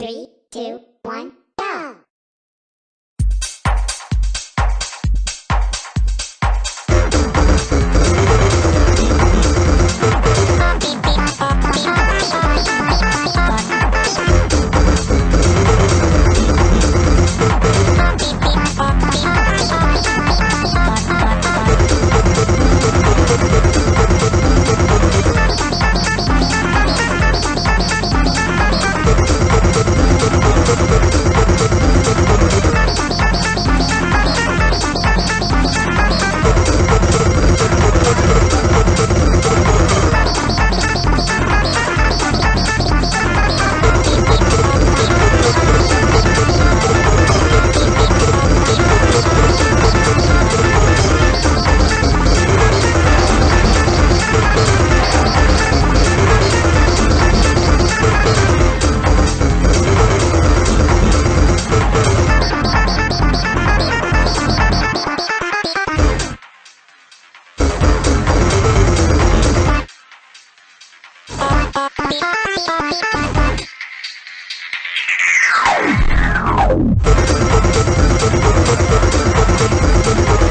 Three, two, one, go! Thank you.